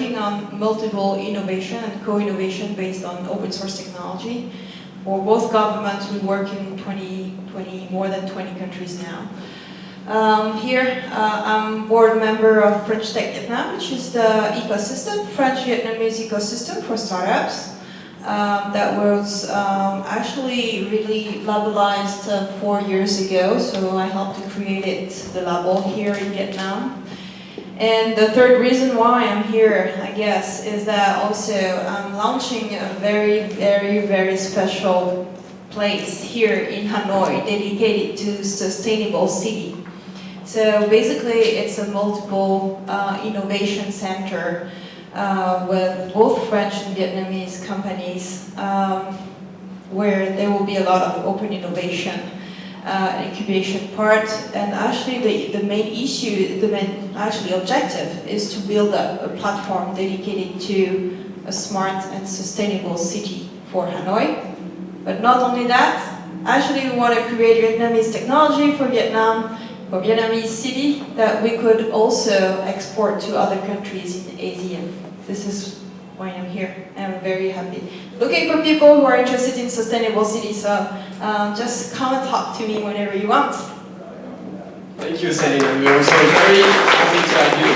working on multiple innovation and co-innovation based on open source technology. For both governments, we work in 20, 20, more than 20 countries now. Um, here, uh, I'm board member of French Tech Vietnam, which is the ecosystem, French-Vietnamese ecosystem for startups. Um, that was um, actually really labelized uh, four years ago, so I helped to create it, the label here in Vietnam. And the third reason why I'm here, I guess, is that also I'm launching a very, very, very special place here in Hanoi dedicated to sustainable city. So basically, it's a multiple uh, innovation center uh, with both French and Vietnamese companies, um, where there will be a lot of open innovation uh, incubation part. And actually, the, the main issue, the main actually objective, is to build a, a platform dedicated to a smart and sustainable city for Hanoi. But not only that, actually we want to create Vietnamese technology for Vietnam, for Vietnamese city that we could also export to other countries in Asia. This is why I'm here. I'm very happy. Looking for people who are interested in sustainable cities, so um, just come and talk to me whenever you want. Thank you, Celine. We're also very happy to have you.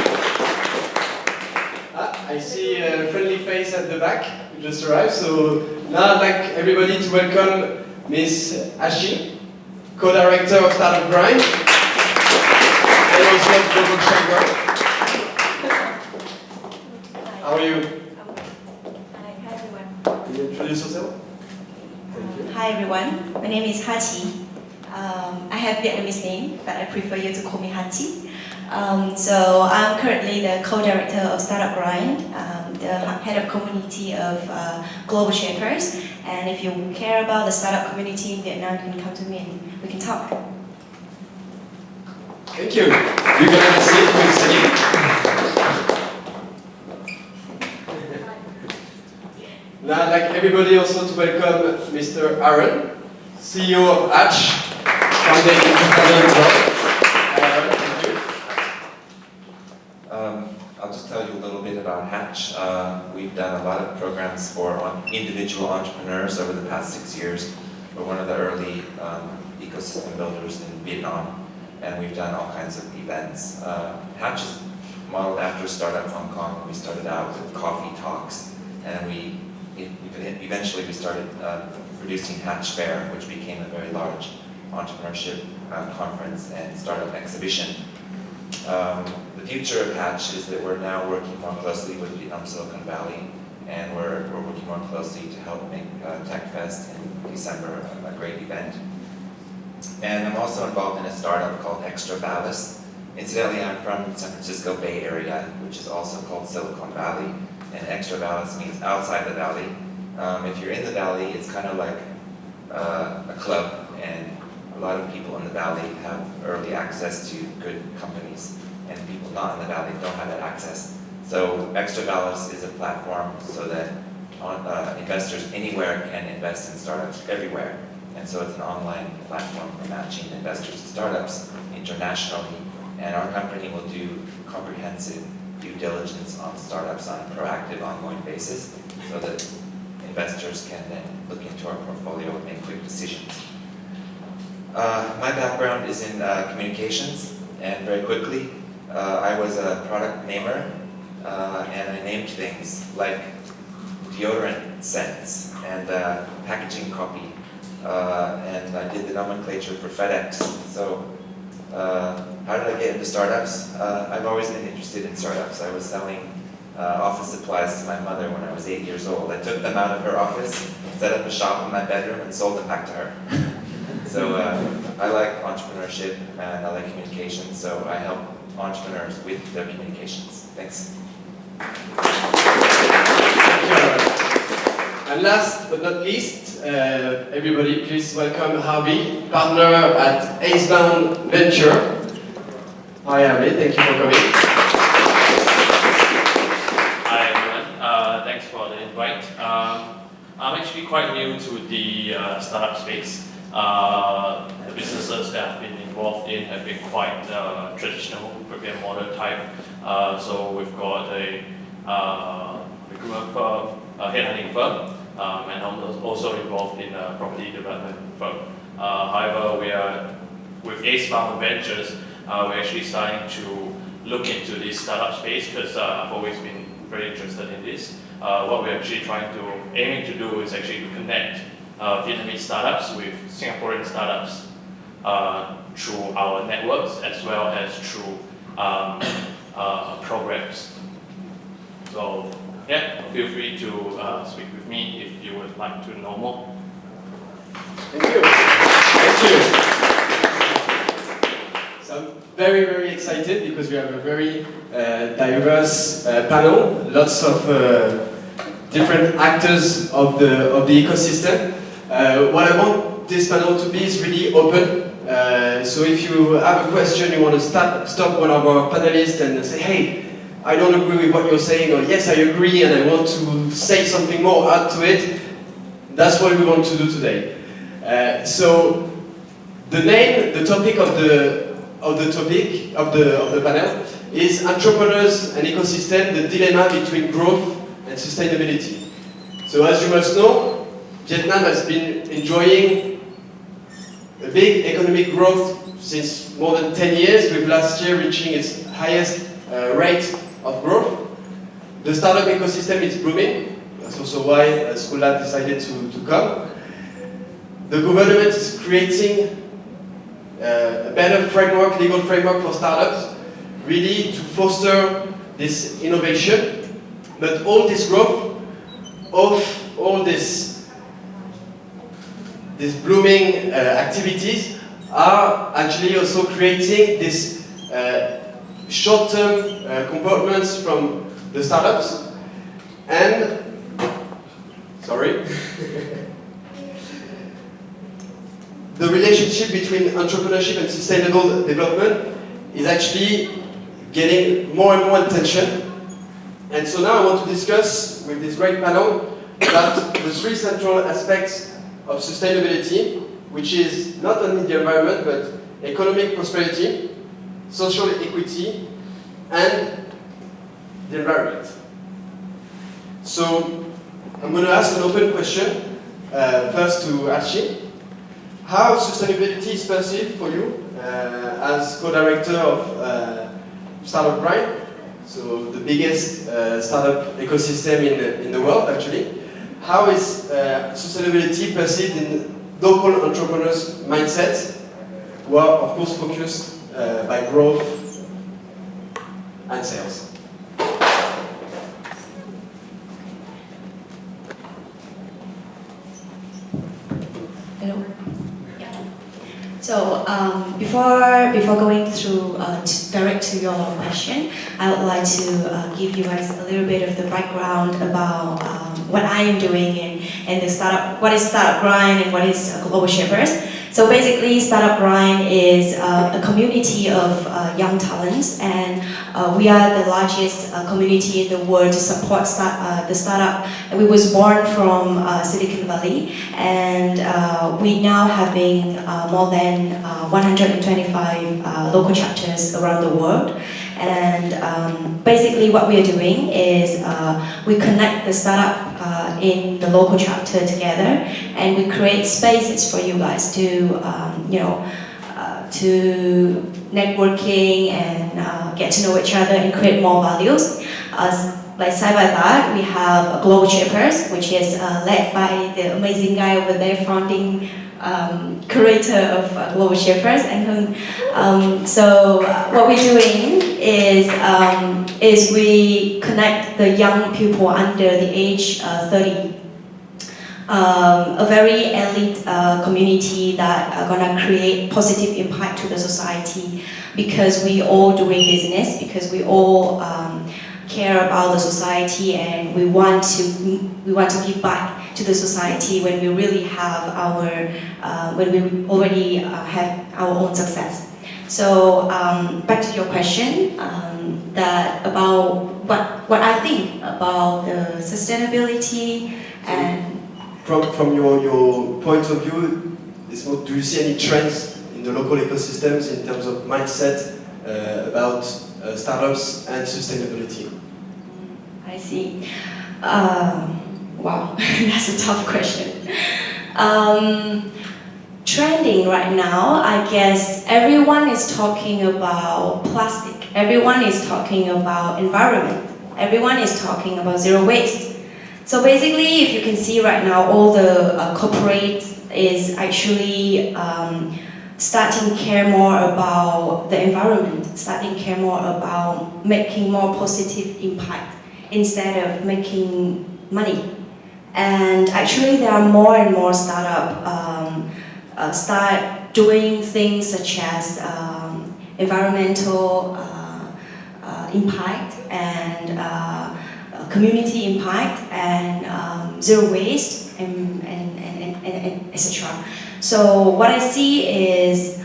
Ah, I see a friendly face at the back who just arrived. So now I'd like everybody to welcome Miss Ashi, co-director of Startup Grind, and also of Global Chamber. How are you? Hi, hi everyone. Can you introduce yourself? Hi everyone. My name is Hachi. Um, I have Vietnamese name, but I prefer you to call me Hachi. Um, so I'm currently the co-director of Startup Grind, um, the head of community of uh, Global Shapers. And if you care about the startup community in Vietnam, you can come to me and we can talk. Thank you. You can have a seat with Celine. Now I'd like everybody also to welcome Mr. Aaron, CEO of Hatch. Um, I'll just tell you a little bit about Hatch. Uh, we've done a lot of programs for individual entrepreneurs over the past six years. We're one of the early um, ecosystem builders in Vietnam, and we've done all kinds of events. Uh, Hatch is modeled after Startup Hong Kong. We started out with coffee talks, and we eventually we started uh, producing Hatch Fair, which became a very large entrepreneurship uh, conference and startup exhibition. Um, the future of Hatch is that we're now working more closely with Vietnam Silicon Valley, and we're, we're working more closely to help make uh, TechFest in December a, a great event. And I'm also involved in a startup called Extra Ballast. Incidentally, I'm from San Francisco Bay Area, which is also called Silicon Valley, and Extra Ballast means outside the valley. Um, if you're in the valley, it's kind of like uh, a club, and a lot of people in the valley have early access to good companies, and people not in the valley don't have that access. So Extra Ballast is a platform so that on, uh, investors anywhere can invest in startups everywhere. And so it's an online platform for matching investors to startups internationally. And our company will do comprehensive due diligence on startups on a proactive, ongoing basis so that investors can then look into our portfolio and make quick decisions. Uh, my background is in uh, communications, and very quickly, uh, I was a product namer, uh, and I named things like deodorant scents and uh, packaging copy, uh, and I did the nomenclature for FedEx. So, how did I get into startups? Uh, I've always been interested in startups. I was selling uh, office supplies to my mother when I was eight years old. I took them out of her office, set up a shop in my bedroom, and sold them back to her. so uh, I like entrepreneurship and I like communication, so I help entrepreneurs with their communications. Thanks. And last but not least, uh, everybody please welcome Harvey, partner at Acebound Venture. Hi Harvey, thank you for coming. Hi everyone, uh, thanks for the invite. Um, I'm actually quite new to the uh, startup space. Uh, the businesses that I've been involved in have been quite uh, traditional, brick mortar type. Uh, so we've got a uh, recruitment firm, a headhunting firm, um, and I'm also involved in a property development firm. However, we are with Acebound Ventures, uh, we're actually starting to look into this startup space because uh, I've always been very interested in this. Uh, what we're actually trying to, aiming to do is actually to connect uh, Vietnamese startups with Singaporean startups uh, through our networks as well as through um, uh, programs. So yeah, feel free to speak with me if you would like to know more. Thank you. Thank you. So I'm very, very excited because we have a very uh, diverse uh, panel, lots of uh, different actors of the, of the ecosystem. Uh, what I want this panel to be is really open. Uh, so if you have a question, you want to stop, stop one of our panelists and say, hey, I don't agree with what you're saying, or yes, I agree and I want to say something more, add to it, that's what we want to do today. Uh, so the name, the topic of the of the topic of the of the panel is entrepreneurs and ecosystem: the dilemma between growth and sustainability. So as you must know, Vietnam has been enjoying a big economic growth since more than 10 years, with last year reaching its highest uh, rate of growth. The startup ecosystem is booming. That's also why uh, Schoolab decided to, to come. The government is creating a better framework, legal framework for startups, really to foster this innovation. But all this growth, of all this, this blooming uh, activities are actually also creating this uh, short-term uh, from the startups and sorry the relationship between entrepreneurship and sustainable development is actually getting more and more attention. And so now I want to discuss with this great panel about the three central aspects of sustainability, which is not only the environment, but economic prosperity, social equity, and the environment. So I'm going to ask an open question, uh, first to Archie. How sustainability is perceived for you uh, as co-director of uh, Startup Grind, so the biggest uh, startup ecosystem in the, in the world actually. How is uh, sustainability perceived in local entrepreneurs' mindset, who are of course focused uh, by growth and sales? Hello. Yeah. So um, before before going through uh, to direct to your question, I would like to uh, give you guys a little bit of the background about um, what I am doing and, in the startup, what is Startup Grind and what is uh, Global Shapers. So basically, Startup Grind is uh, a community of uh, young talents, and uh, we are the largest uh, community in the world to support start, uh, the startup. And we was born from uh, Silicon Valley, and we now having more than uh, 125 uh, local chapters around the world. And um, basically, what we are doing is we connect the startup uh, in the local chapter together, and we create spaces for you guys to, um, you know, uh, to networking and uh, get to know each other and create more values. As like side by side, we have Global Shapers, which is uh, led by the amazing guy over there, founding um, curator of uh, Global Shapers, and Um, so uh, what we're doing is um, is we connect the young people under the age uh, 30 um, a very elite uh, community that are gonna create positive impact to the society because we all doing business because we all um, care about the society and we want to we want to give back to the society when we really have our uh, when we already uh, have our own success. So um, back to your question um, that about what what I think about the sustainability and From, from your, your point of view, do you see any trends in the local ecosystems in terms of mindset uh, about uh, startups and sustainability? I see. Um, wow, that's a tough question. Um, trending right now, I guess everyone is talking about plastic. Everyone is talking about environment. Everyone is talking about zero waste. So basically, if you can see right now, all the uh, is actually um, starting to care more about the environment, starting to care more about making more positive impact instead of making money. And actually, there are more and more startup um, uh, start doing things such as um, environmental uh, uh, impact and uh, uh, community impact and um, zero waste and, and, and, and, and, etc. So what I see is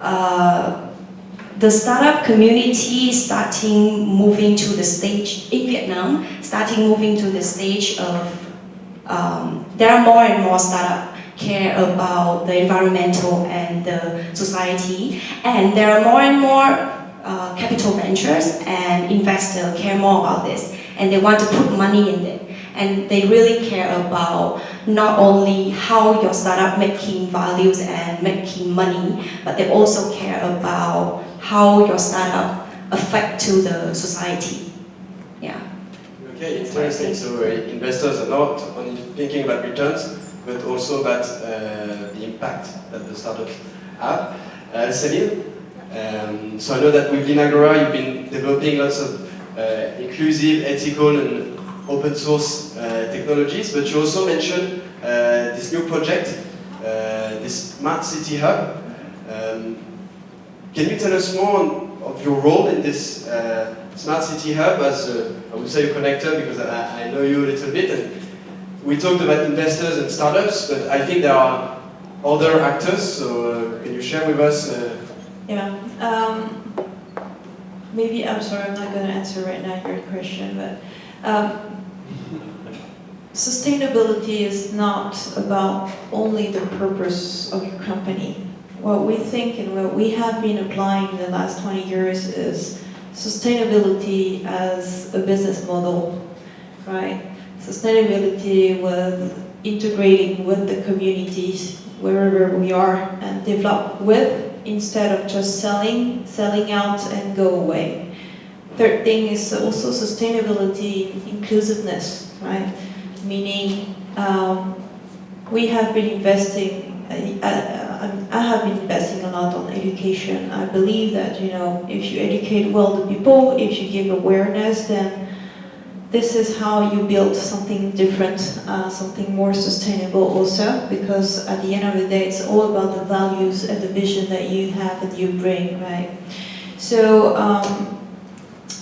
uh, the startup community starting moving to the stage in Vietnam, starting moving to the stage of um, there are more and more startup care about the environmental and the society, and there are more and more uh, capital ventures and investors care more about this, and they want to put money in it, and they really care about not only how your startup making values and making money, but they also care about how your startup affect to the society. Yeah. Okay, interesting. So uh, investors are not only thinking about returns, but also about uh, the impact that the startups have. Uh, Celine, um, so I know that with Linagora you've been developing lots of uh, inclusive, ethical and open source uh, technologies, but you also mentioned uh, this new project, this Smart City Hub. Um, can you tell us more on, of your role in this uh, Smart City Hub as, a, I would say, a connector, because I, I know you a little bit, and we talked about investors and startups, but I think there are other actors, so uh, can you share with us? Uh, Yeah. Um, maybe I'm sorry, I'm not going to answer right now your question, but um, sustainability is not about only the purpose of your company. What we think and what we have been applying in the last 20 years is sustainability as a business model, right? Sustainability with integrating with the communities wherever we are and develop with instead of just selling, selling out and go away. Third thing is also sustainability, inclusiveness, right? Meaning um, we have been investing, uh, uh, I have been investing a lot on education. I believe that, you know, if you educate well the people, if you give awareness, then this is how you build something different, uh, something more sustainable also, because at the end of the day, it's all about the values and the vision that you have and you bring, right? So, um,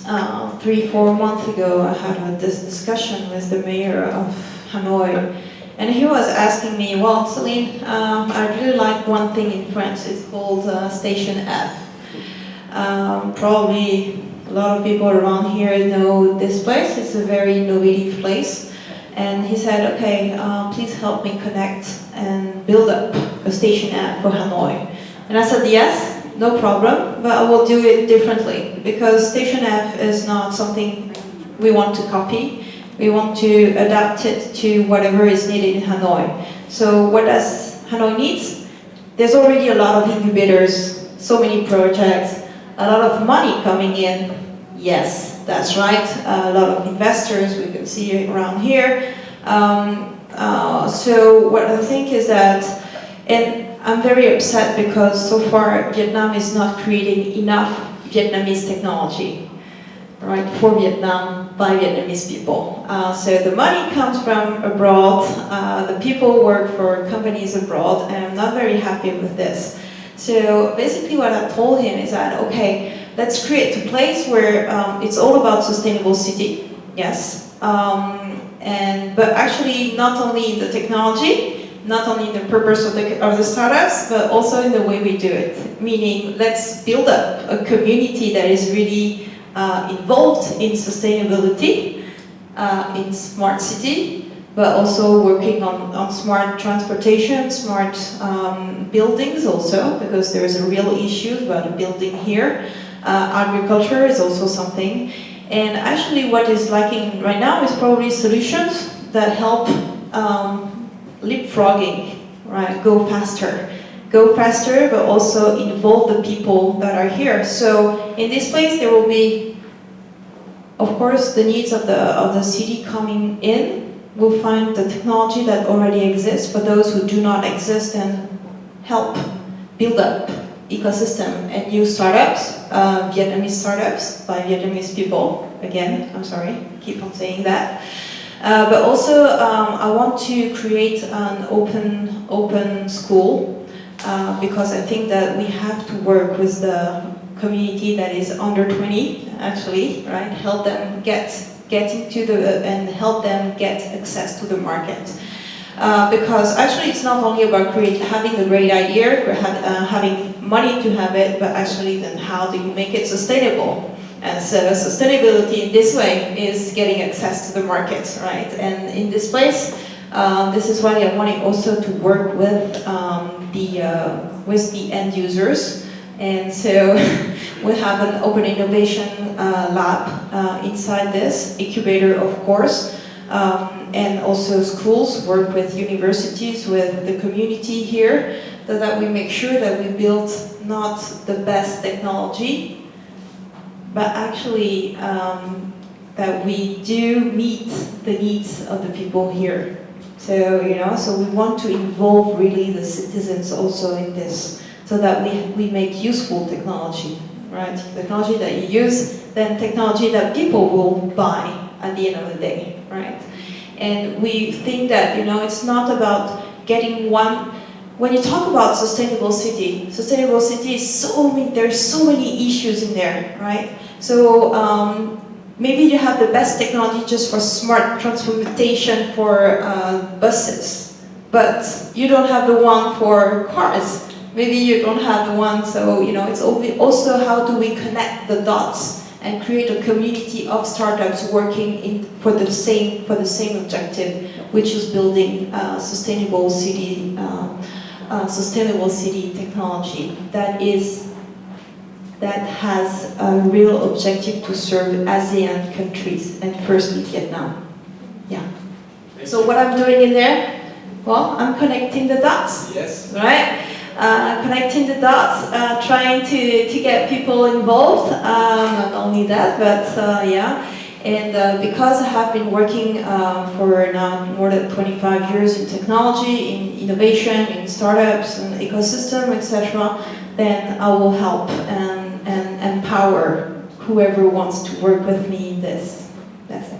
uh, three, four months ago, I had this discussion with the mayor of Hanoi, and he was asking me, well, Celine, um, I really like one thing in France, it's called uh, Station F. Um, probably a lot of people around here know this place. It's a very innovative place. And he said, okay, uh, please help me connect and build up a station F for Hanoi. And I said, yes, no problem, but I will do it differently because station F is not something we want to copy. We want to adapt it to whatever is needed in Hanoi. So what does Hanoi needs? There's already a lot of incubators, so many projects, a lot of money coming in. Yes, that's right. a lot of investors we can see around here. Um, uh, so what I think is that And I'm very upset because so far Vietnam is not creating enough Vietnamese technology, right, for Vietnam by Vietnamese people. Uh, so the money comes from abroad, uh, the people work for companies abroad, and I'm not very happy with this. So basically what I told him is that, okay, let's create a place where um, it's all about sustainable city, yes, um, and but actually not only in the technology, not only in the purpose of the, of the startups, but also in the way we do it. Meaning, let's build up a community that is really uh, involved in sustainability, uh, in smart city, but also working on, on smart transportation, smart um, buildings also, because there is a real issue about a building here. Uh, agriculture is also something. And actually what is lacking right now is probably solutions that help um, leapfrogging, right, go faster. Go faster, but also involve the people that are here. So in this place there will be, of course, the needs of the, of the city coming in. We'll find the technology that already exists for those who do not exist and help build up ecosystem and new startups, uh, Vietnamese startups by Vietnamese people. Again, I'm sorry, keep on saying that. Uh, but also, um, I want to create an open, open school uh, because I think that we have to work with the community that is under 20, actually, right? Help them get, get into the, and help them get access to the market. Uh, because actually it's not only about create, having a great idea, uh, having money to have it, but actually then how do you make it sustainable? And so sustainability in this way is getting access to the market, right? And in this place, um, this is why I wanted also to work with um, the uh, with the end users. And so we have an open innovation uh, lab uh, inside this incubator, of course. Um, and also schools work with universities, with the community here, so that we make sure that we build not the best technology, but actually um, that we do meet the needs of the people here. So, you know, so we want to involve really the citizens also in this, so that we, we make useful technology, right? Technology that you use, then technology that people will buy at the end of the day, right? And we think that, you know, it's not about getting one, when you talk about sustainable city, sustainable city is so many, there's so many issues in there, right? So um, maybe you have the best technology just for smart transportation for uh, buses, but you don't have the one for cars. Maybe you don't have the one, so, you know, it's also how do we connect the dots and create a community of startups working in, for, the same, for the same objective, which is building uh, sustainable city, uh, uh, sustainable city technology that is that has a real objective to serve ASEAN countries and firstly Vietnam. Yeah. So what I'm doing in there, well, I'm connecting the dots. Yes. Right? uh, connecting the dots, uh, trying to, to get people involved. Um, not only that, but uh, yeah. And uh, because I have been working uh, for now more than 25 years in technology, in innovation, in startups, and ecosystem, etc., then I will help and, and empower whoever wants to work with me in this. That's it.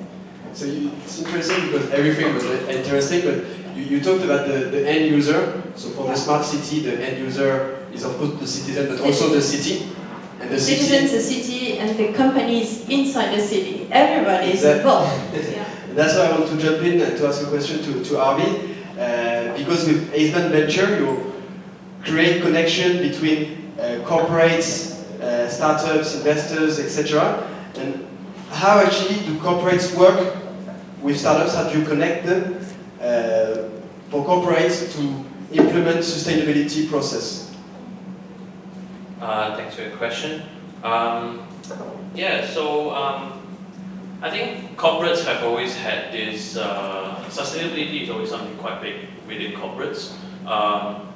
So you, it's interesting because everything was interesting, but you, you talked about the, the end user. So for the smart city, the end user is of course the citizen, but also the city. And the citizens, city. the city, and the companies inside the city. Everybody is involved. yeah. That's why I want to jump in and to ask a question to, to Arvid. Uh, because with Aceman Venture, you create connection between uh, corporates, uh, startups, investors, etc. And how actually do corporates work with startups? How do you connect them uh, for corporates to implement sustainability process? Uh, thanks for your question. Um, yeah, so um, I think corporates have always had this, uh, sustainability is always something quite big within corporates. Um,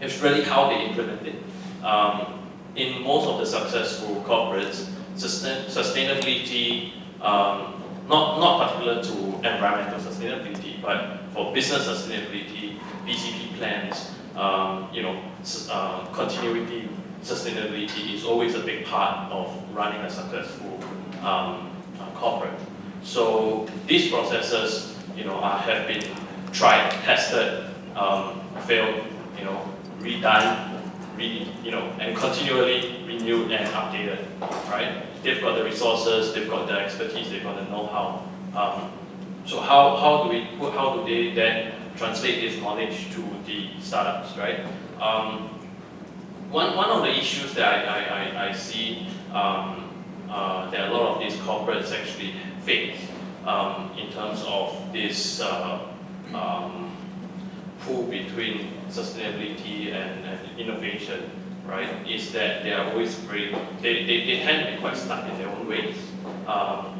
it's really how they implement it. Um, in most of the successful corporates, sustain sustainability, um, not, not particular to environmental sustainability, but for business sustainability, BCP plans, um, you know, uh, continuity, sustainability is always a big part of running a successful um, uh, corporate. So these processes, you know, are, have been tried, tested, um, failed, you know, redone, re, you know, and continually renewed and updated, right? They've got the resources, they've got the expertise, they've got the know-how. Um, so how, how do we, how do they then translate this knowledge to the startups, right? Um, one, one of the issues that I, I, I, I see um, uh, that a lot of these corporates actually face um, in terms of this uh, um, pull between sustainability and, and innovation, right, is that they are always very, they, they, they tend to be quite stuck in their own ways. Um,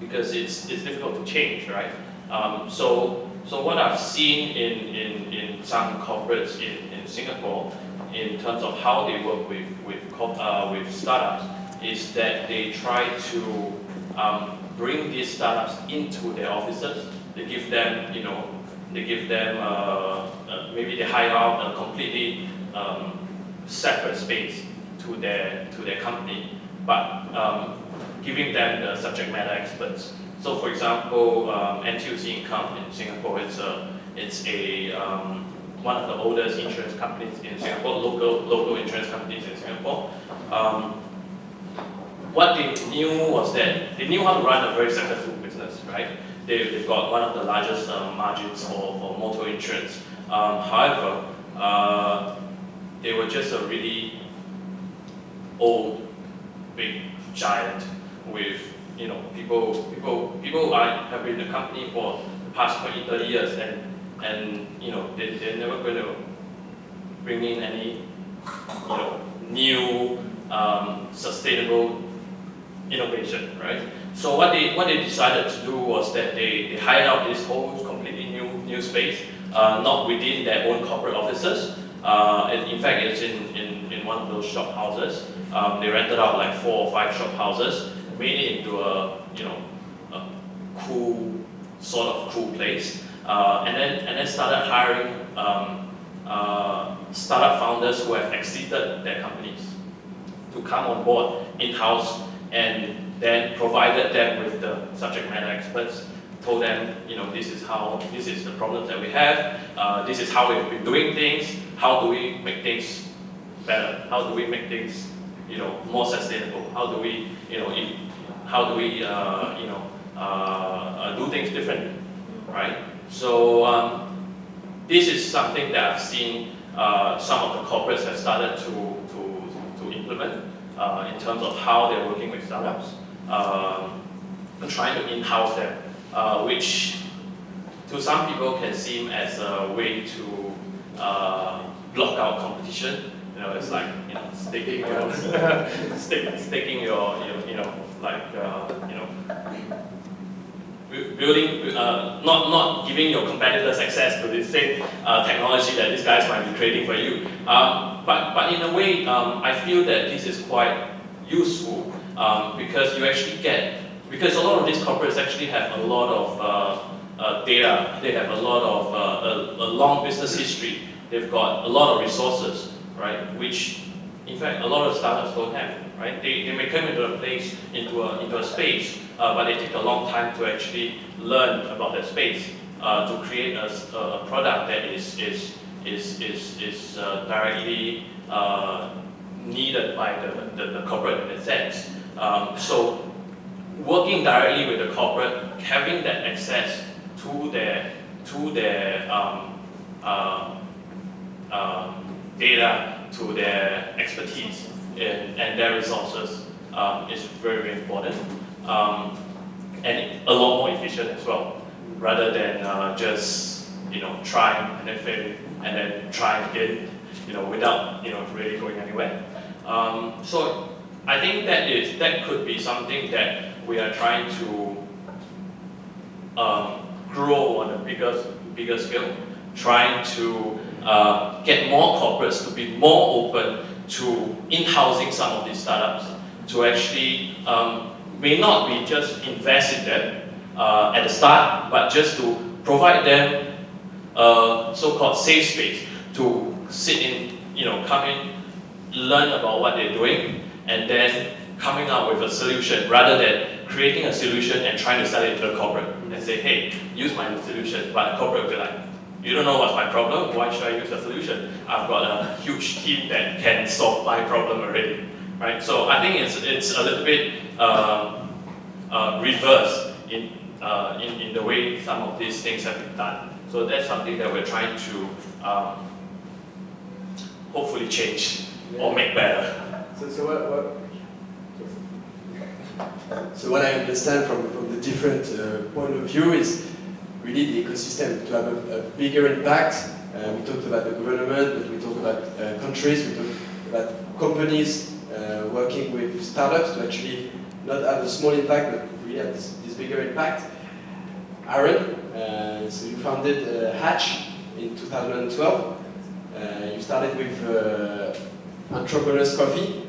because it's, it's difficult to change, right? Um, so, so what I've seen in, in, in some corporates in, in Singapore, in terms of how they work with, with, uh, with startups, is that they try to um, bring these startups into their offices. They give them, you know, they give them, uh, uh, maybe they hire out a completely um, separate space to their, to their company, but um, giving them the subject matter experts. So for example, um, NTUC Income in Singapore, it's a, it's a, um, one of the oldest insurance companies in Singapore, local, local insurance companies in Singapore. Um, what they knew was that they knew how to run a very successful business, right? They, they've got one of the largest uh, margins for, for motor insurance. Um, however, uh, they were just a really old, big giant with, you know, people, people, people are, have been in the company for the past 20, 30 years and, and you know, they, they're never going to bring in any, you know, new, um, sustainable innovation, right? So what they what they decided to do was that they, they hired out this whole completely new new space, uh, not within their own corporate offices. Uh, and in fact, it's in, in, in one of those shop houses. Um, they rented out like four or five shop houses, made it into a you know a cool sort of cool place, uh, and then and then started hiring um, uh, startup founders who have exited their companies to come on board in-house and then provided them with the subject matter experts, told them, you know, this is how, this is the problems that we have, uh, this is how we've been doing things, how do we make things better, how do we make things, you know, more sustainable, how do we, you know, how do we, uh, you know, uh, uh, do things differently, right? So um, this is something that I've seen uh, some of the corporates have started to, to, to implement uh, in terms of how they're working with startups, um, trying to in-house them, uh, which to some people can seem as a way to uh, block out competition. You know, it's like you know, sticking your stick, sticking your, your you know like uh, you know building, uh, not, not giving your competitors access to the same uh, technology that these guys might be creating for you. Um, but, but in a way, um, I feel that this is quite useful um, because you actually get, because a lot of these corporates actually have a lot of uh, uh, data, they have a lot of, uh, a, a long business history, they've got a lot of resources, right, which in fact a lot of startups don't have, right? They, they may come into a place, into a, into a space, uh, but they take a long time to actually learn about that space uh, to create a, a product that is, is, is, is, is uh, directly needed by the, the, the corporate in a sense. Um, so working directly with the corporate, having that access to their, to their um, uh, um, data, to their expertise and, and their resources um, is very, very important. Um, and a lot more efficient as well, rather than uh, just you know trying and then failing and then trying again, you know, without you know really going anywhere. Um, so I think that is that could be something that we are trying to um, grow on a bigger bigger scale, trying to uh, get more corporates to be more open to in-housing some of these startups, to actually um, may not be just invest in them uh, at the start, but just to provide them a so-called safe space to sit in, you know, come in, learn about what they're doing, and then coming up with a solution rather than creating a solution and trying to sell it to the corporate and say, hey, use my solution. But the corporate will be like, you don't know what's my problem, why should I use the solution? I've got a huge team that can solve my problem already. Right? So I think it's, it's a little bit uh, uh, reverse in, uh, in, in the way some of these things have been done. So that's something that we're trying to um, hopefully change or make better. So, so what, what so what I understand from, from the different uh, point of view is really the ecosystem to have a, a bigger impact. Uh, we talked about the government, but we talked about uh, countries, we talked about companies uh, working with startups to actually not have a small impact, but really have this, this bigger impact. Aaron, uh, so you founded uh, Hatch in 2012. you started with Entrepreneurs Coffee,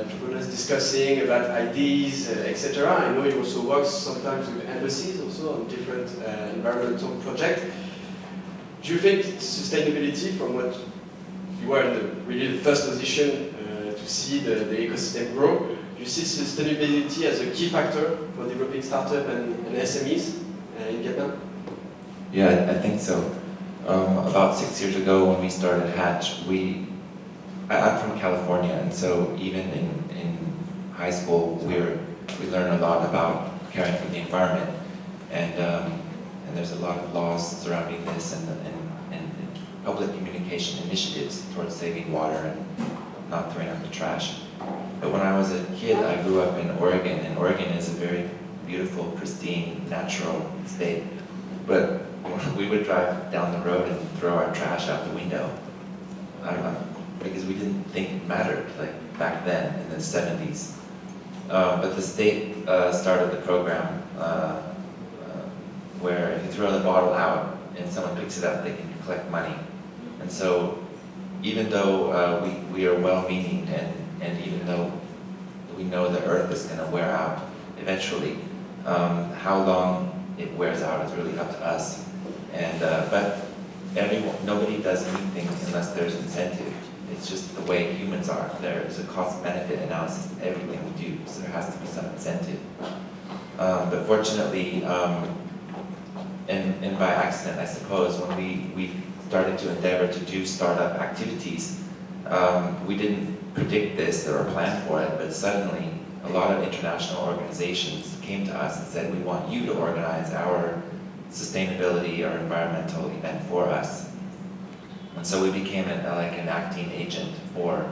entrepreneurs discussing about ideas, uh, etc. I know you also work sometimes with embassies also on different uh, environmental projects. Do you think sustainability, from what you were in the, really the first position to see the, the ecosystem grow, you see sustainability as a key factor for developing startups and, and SMEs in Vietnam? Yeah, I think so. Um, about six years ago when we started Hatch, we I'm from California, and so even in, in high school, we were, we learn a lot about caring for the environment, and um, and there's a lot of laws surrounding this and, and, and public communication initiatives towards saving water and not throwing out the trash. But when I was a kid, I grew up in Oregon, and Oregon is a very beautiful, pristine, natural state. But we would drive down the road and throw our trash out the window. I don't know, because we didn't think it mattered, like back then in the 70s. Uh, but the state uh, started the program uh, uh, where if you throw the bottle out and someone picks it up, they can collect money. And so even though uh, we, we are well-meaning and, and even though we know the earth is going to wear out eventually, um, how long it wears out is really up to us. And, uh, but everyone, nobody does anything unless there's incentive. It's just the way humans are. There is a cost-benefit analysis in everything we do, so there has to be some incentive. Um, but fortunately, um, and, and by accident, I suppose, when we, we started to endeavor to do startup activities, um, we didn't predict this or plan for it, but suddenly a lot of international organizations came to us and said, we want you to organize our sustainability or environmental event for us. And so we became an, like an acting agent for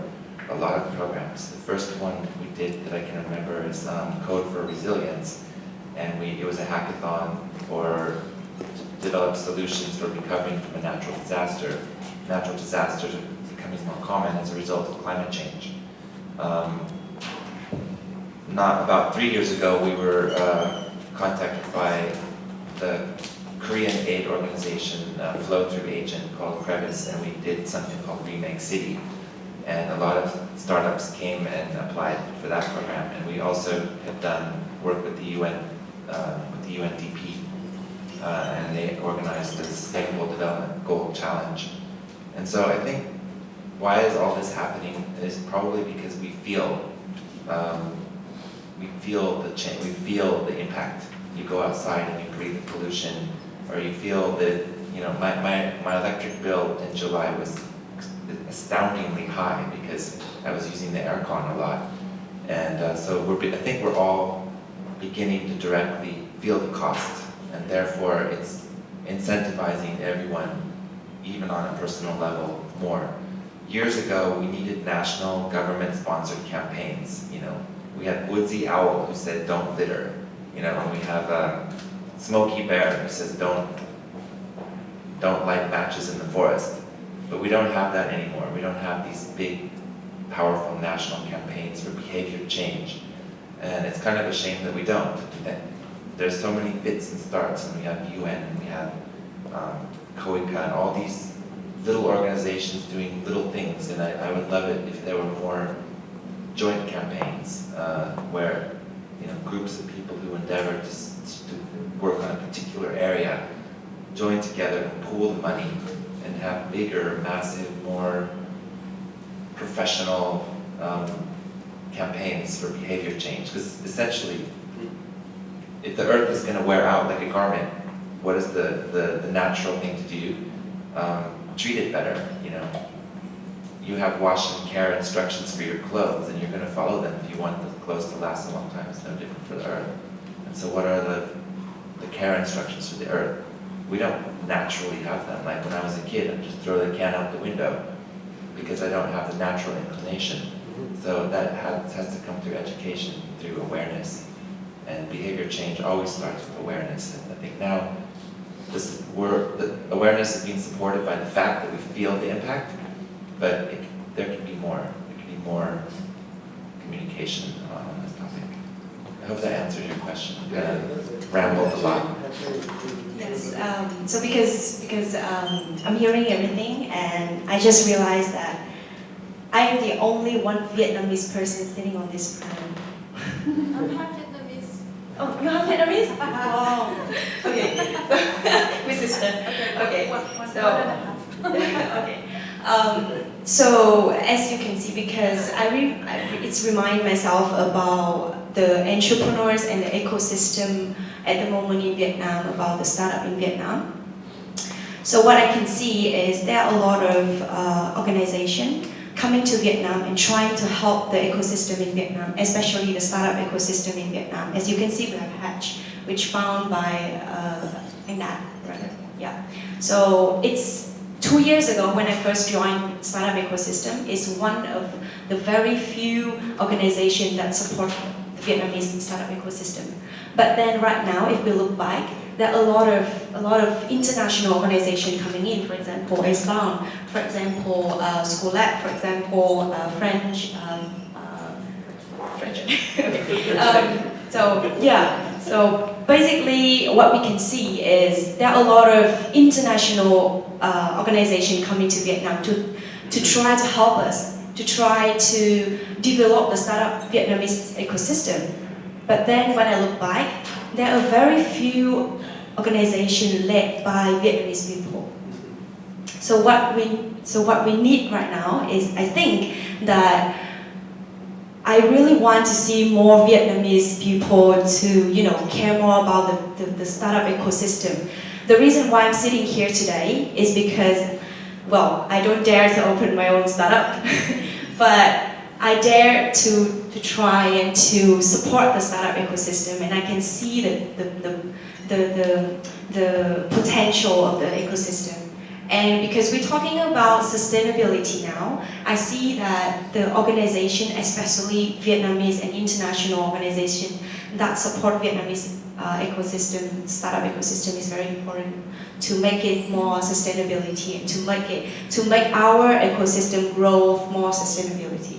a lot of programs. The first one we did that I can remember is um, Code for Resilience, and we, it was a hackathon for to develop solutions for recovering from a natural disaster. Natural disasters are becoming more common as a result of climate change. Um, not about three years ago, we were uh, contacted by the Korean aid organization, uh, flow-through agent called Crevice, and we did something called Remake City. And a lot of startups came and applied for that program. And we also have done work with the UN, uh, with the UNDP, uh, and they organized the Sustainable Development Goal Challenge. And so I think why is all this happening is probably because we feel um, we feel the change, we feel the impact. You go outside and you breathe the pollution, or you feel that, you know, my, my, my electric bill in July was astoundingly high because I was using the aircon a lot. And uh, so we're, I think we're all beginning to directly feel the cost, and therefore it's incentivizing everyone, even on a personal level, more. Years ago, we needed national government-sponsored campaigns. You know, we had Woodsy Owl who said, "Don't litter." You know, and we have uh, Smokey Bear who says don't, don't light matches in the forest. But we don't have that anymore. We don't have these big, powerful national campaigns for behavior change. And it's kind of a shame that we don't. There's so many fits and starts, and we have UN, and we have um, KOICA, and all these little organizations doing little things, and I, I would love it if there were more joint campaigns uh, where you know groups of people who endeavor to work on a particular area join together and pool the money and have bigger, massive, more professional um, campaigns for behavior change. Because essentially, if the earth is going to wear out like a garment, what is the, the, the natural thing to do? Um, treat it better, you know. You have wash and care instructions for your clothes, and you're going to follow them if you want the clothes to last a long time. It's no different for the earth. And so, what are the, the care instructions for the earth? We don't naturally have them. Like when I was a kid, I'd just throw the can out the window because I don't have the natural inclination. Mm-hmm. So that has, has to come through education, through awareness. And behavior change always starts with awareness. And I think now this we're, the awareness is being supported by the fact that we feel the impact, but it, there can be more. There can be more communication on this topic. I hope that answers your question. I kind of rambled a lot. Yes, um, so because, because um, I'm hearing everything and I just realized that I'm the only one Vietnamese person sitting on this panel. I'm half Vietnamese. Oh, you have Vietnamese? Wow. Okay. My sister. Okay. One, one, so- one and a half. okay. Um, so as you can see, because I, re- I it's remind myself about the entrepreneurs and the ecosystem at the moment in Vietnam, about the startup in Vietnam. So what I can see is there are a lot of uh, organization coming to Vietnam and trying to help the ecosystem in Vietnam, especially the startup ecosystem in Vietnam. As you can see, we have Hatch, which found by uh, rather. Yeah. So it's two years ago when I first joined Startup Ecosystem. It's one of the very few organizations that support the Vietnamese startup ecosystem. But then right now, if we look back, there are a lot of a lot of international organizations coming in. For example, Acebound, for example, uh, for example, uh, French. Um, uh, French. Um, so yeah. So basically, what we can see is there are a lot of international uh, organizations coming to Vietnam to to try to help us to try to develop the startup Vietnamese ecosystem. But then when I look back, there are very few organizations led by Vietnamese people. So what we so what we need right now is I think that I really want to see more Vietnamese people to you know care more about the, the, the startup ecosystem. The reason why I'm sitting here today is because well, I don't dare to open my own startup, but I dare to, to try and to support the startup ecosystem and I can see the, the, the, the, the, the potential of the ecosystem. And because we're talking about sustainability now, I see that the organization, especially Vietnamese and international organization that support Vietnamese uh, ecosystem, startup ecosystem is very important to make it more sustainability and to make it to make our ecosystem grow more sustainability.